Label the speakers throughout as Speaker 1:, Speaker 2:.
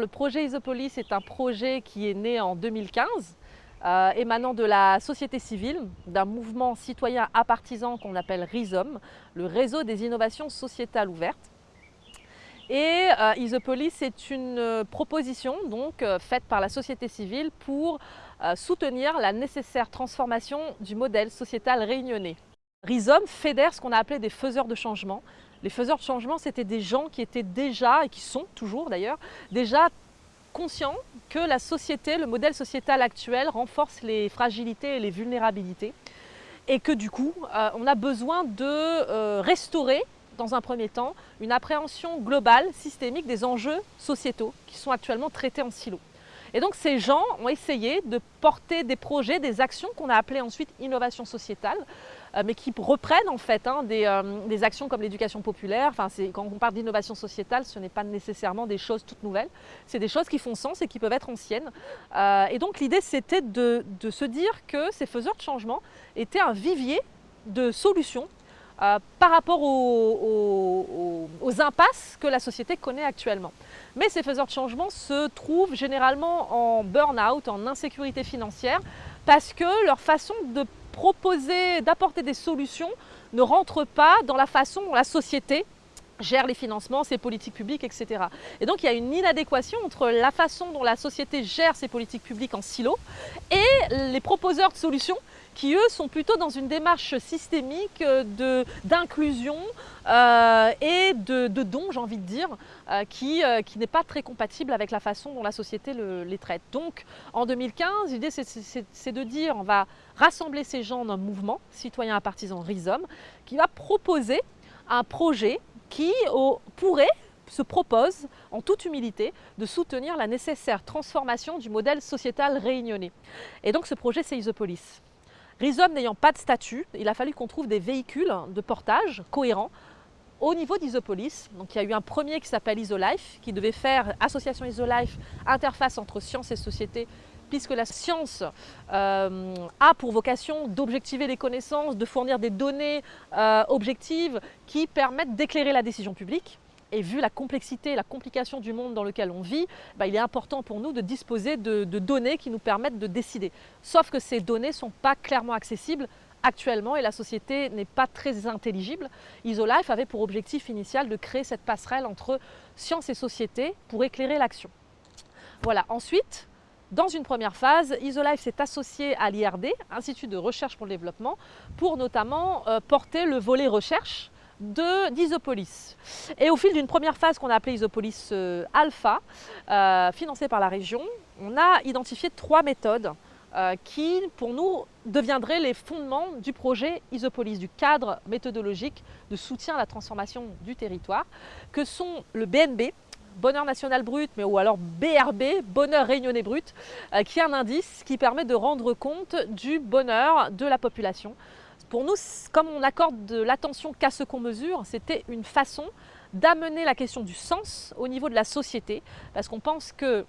Speaker 1: Le projet Isopolis est un projet qui est né en 2015, euh, émanant de la société civile, d'un mouvement citoyen apartisan qu'on appelle RISOM, le réseau des innovations sociétales ouvertes. Et euh, Isopolis est une proposition donc, euh, faite par la société civile pour soutenir la nécessaire transformation du modèle sociétal réunionnais. Rhizome fédère ce qu'on a appelé des faiseurs de changement. Les faiseurs de changement, c'était des gens qui étaient déjà, et qui sont toujours d'ailleurs, déjà conscients que la société, le modèle sociétal actuel renforce les fragilités et les vulnérabilités et que du coup, euh, on a besoin de euh, restaurer dans un premier temps, une appréhension globale, systémique des enjeux sociétaux qui sont actuellement traités en silo. Et donc ces gens ont essayé de porter des projets, des actions qu'on a appelées ensuite innovation sociétale, euh, mais qui reprennent en fait hein, des, euh, des, actions comme l'éducation populaire. Quand on parle d'innovation sociétale, ce n'est pas nécessairement des choses toutes nouvelles, c'est des choses qui font sens et qui peuvent être anciennes. Euh, et donc l'idée c'était de, se dire que ces faiseurs de changement étaient un vivier de solutions par rapport aux, impasses que la société connaît actuellement. Mais ces faiseurs de changement se trouvent généralement en burn-out, en insécurité financière, parce que leur façon de proposer, d'apporter des solutions ne rentre pas dans la façon dont la société gère les financements, ses politiques publiques, etc. Et donc il y a une inadéquation entre la façon dont la société gère ses politiques publiques en silo et les proposeurs de solutions qui eux sont plutôt dans une démarche systémique d'inclusion euh, et de, de don, j'ai envie de dire, euh, qui, euh, qui n'est pas très compatible avec la façon dont la société le, les traite. Donc en 2015, l'idée c'est de dire on va rassembler ces gens dans un mouvement citoyen à partisans Rhizome qui va proposer un projet qui pourrait se propose, en toute humilité, de soutenir la nécessaire transformation du modèle sociétal réunionnais. Et donc ce projet, c'est Isopolis. Rhizome n'ayant pas de statut, il a fallu qu'on trouve des véhicules de portage cohérents au niveau d'Isopolis. Donc il y a eu un premier qui s'appelle Isolife, qui devait faire association Isolife, interface entre science et société, puisque la science euh, a pour vocation d'objectiver les connaissances, de fournir des données euh, objectives qui permettent d'éclairer la décision publique. Et vu la complexité, la complication du monde dans lequel on vit, bah, il est important pour nous de disposer de, de, données qui nous permettent de décider. Sauf que ces données ne sont pas clairement accessibles actuellement et la société n'est pas très intelligible. IsoLife avait pour objectif initial de créer cette passerelle entre science et société pour éclairer l'action. Voilà, ensuite, dans une première phase, IsoLife s'est associé à l'IRD, Institut de recherche pour le développement, pour notamment euh, porter le volet recherche d'Isopolis. Et au fil d'une première phase qu'on a appelée Isopolis euh, Alpha, euh, financée par la région, on a identifié trois méthodes qui, pour nous, deviendraient les fondements du projet Isopolis, du cadre méthodologique de soutien à la transformation du territoire, que sont le BNB, bonheur national brut, mais ou alors BRB, bonheur réunionnais brut, euh, qui est un indice qui permet de rendre compte du bonheur de la population. Pour nous, comme on accorde de l'attention qu'à ce qu'on mesure, c'était une façon d'amener la question du sens au niveau de la société, parce qu'on pense que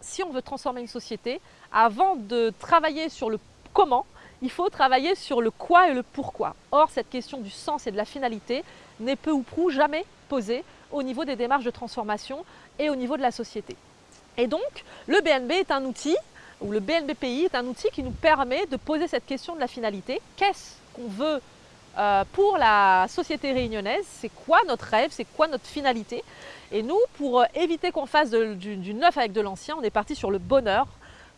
Speaker 1: si on veut transformer une société, avant de travailler sur le comment, il faut travailler sur le quoi et le pourquoi. Or, cette question du sens et de la finalité n'est peu ou prou jamais posée au niveau des démarches de transformation et au niveau de la société. Et donc, le BNB est un outil, ou le BNBPI est un outil qui nous permet de poser cette question de la finalité. Qu'est-ce qu'on veut euh, pour la société réunionnaise, c'est quoi notre rêve, c'est quoi notre finalité? Et nous, pour euh, éviter qu'on fasse du, neuf avec de l'ancien, on est parti sur le bonheur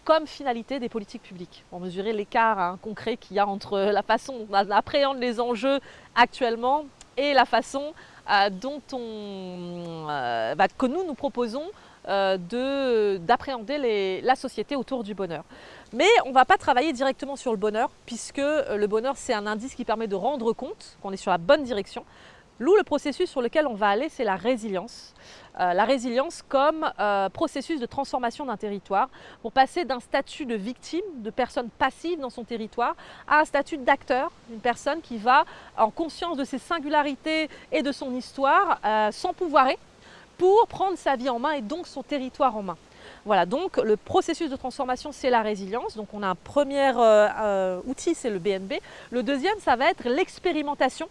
Speaker 1: comme finalité des politiques publiques, pour mesurer l'écart hein, concret qu'il y a entre la façon dont on appréhende les enjeux actuellement et la façon euh, dont on, euh, bah, que nous, nous proposons euh, d'appréhender la société autour du bonheur. Mais on ne va pas travailler directement sur le bonheur, puisque le bonheur, c'est un indice qui permet de rendre compte qu'on est sur la bonne direction. L'où le processus sur lequel on va aller, c'est la résilience. Euh, la résilience comme euh, processus de transformation d'un territoire pour passer d'un statut de victime, de personne passive dans son territoire, à un statut d'acteur, une personne qui va, en conscience de ses singularités et de son histoire, euh, s'empouvoirer pour prendre sa vie en main et donc son territoire en main. Voilà, donc le processus de transformation, c'est la résilience. Donc on a un premier euh, outil, c'est le BNB. Le deuxième, ça va être l'expérimentation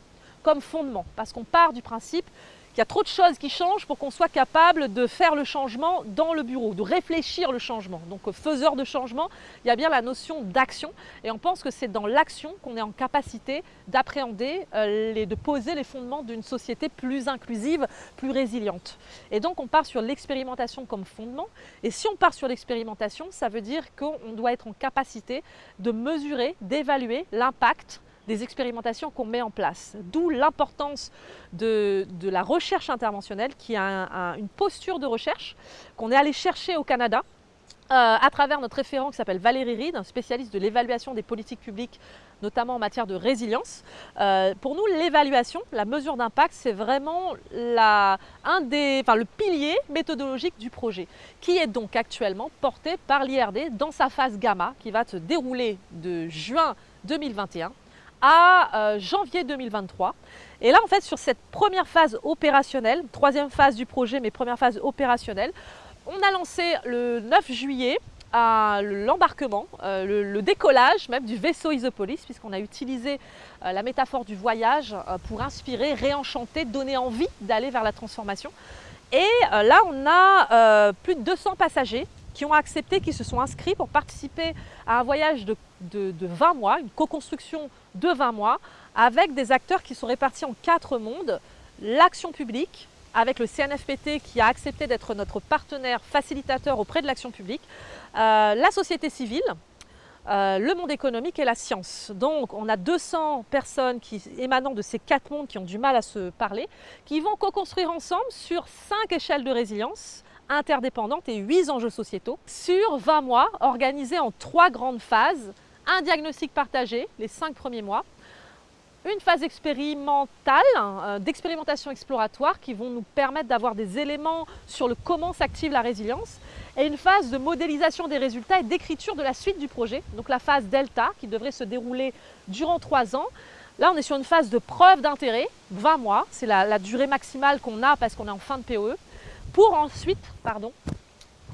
Speaker 1: comme fondement, parce qu'on part du principe Il y a trop de choses qui changent pour qu'on soit capable de faire le changement dans le bureau, de réfléchir le changement. Donc faiseur de changement, il y a bien la notion d'action et on pense que c'est dans l'action qu'on est en capacité d'appréhender, euh, de poser les fondements d'une société plus inclusive, plus résiliente. Et donc on part sur l'expérimentation comme fondement et si on part sur l'expérimentation, ça veut dire qu'on doit être en capacité de mesurer, d'évaluer l'impact des expérimentations qu'on met en place. D'où l'importance de, la recherche interventionnelle qui a une posture de recherche qu'on est allé chercher au Canada euh, à travers notre référent qui s'appelle Valérie Reed, un spécialiste de l'évaluation des politiques publiques, notamment en matière de résilience. Euh, pour nous, l'évaluation, la mesure d'impact, c'est vraiment un des, enfin, le pilier méthodologique du projet, qui est donc actuellement porté par l'IRD dans sa phase gamma, qui va se dérouler de juin 2021 à euh, janvier 2023. Et là, en fait, sur cette première phase opérationnelle, troisième phase du projet, mais première phase opérationnelle, on a lancé le 9 juillet l'embarquement, euh, le, décollage même du vaisseau Isopolis, puisqu'on a utilisé euh, la métaphore du voyage pour inspirer, réenchanter, donner envie d'aller vers la transformation. Et là, on a plus de 200 passagers qui ont accepté, qui se sont inscrits pour participer à un voyage de, 20 mois, une co-construction de 20 mois, avec des acteurs qui sont répartis en quatre mondes. L'action publique, avec le CNFPT qui a accepté d'être notre partenaire facilitateur auprès de l'action publique, euh, la société civile, euh, le monde économique et la science. Donc on a 200 personnes émanant de ces quatre mondes qui ont du mal à se parler, qui vont co-construire ensemble sur cinq échelles de résilience interdépendantes et 8 enjeux sociétaux sur 20 mois organisés en trois grandes phases. Un diagnostic partagé, les cinq premiers mois, une phase expérimentale, euh, d'expérimentation exploratoire qui vont nous permettre d'avoir des éléments sur le comment s'active la résilience et une phase de modélisation des résultats et d'écriture de la suite du projet, donc la phase delta qui devrait se dérouler durant trois ans. Là, on est sur une phase de preuve d'intérêt, 20 mois, c'est la, la durée maximale qu'on a parce qu'on est en fin de POE pour ensuite, pardon,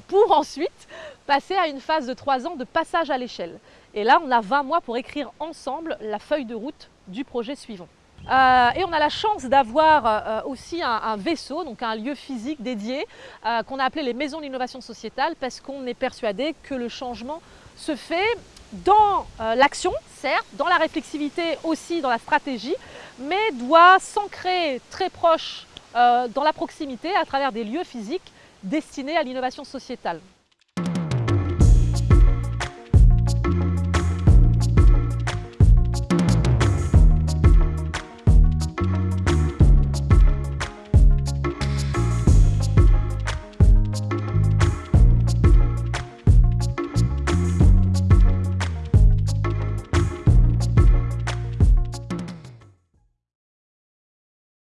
Speaker 1: pour ensuite passer à une phase de 3 ans de passage à l'échelle. Et là, on a 20 mois pour écrire ensemble la feuille de route du projet suivant. Euh, et on a la chance d'avoir euh, aussi un, vaisseau, donc un lieu physique dédié, euh, qu'on a appelé les maisons d'innovation sociétale, parce qu'on est persuadé que le changement se fait dans l'action, certes, dans la réflexivité aussi, dans la stratégie, mais doit s'ancrer très proche dans la proximité à travers des lieux physiques destinés à l'innovation sociétale.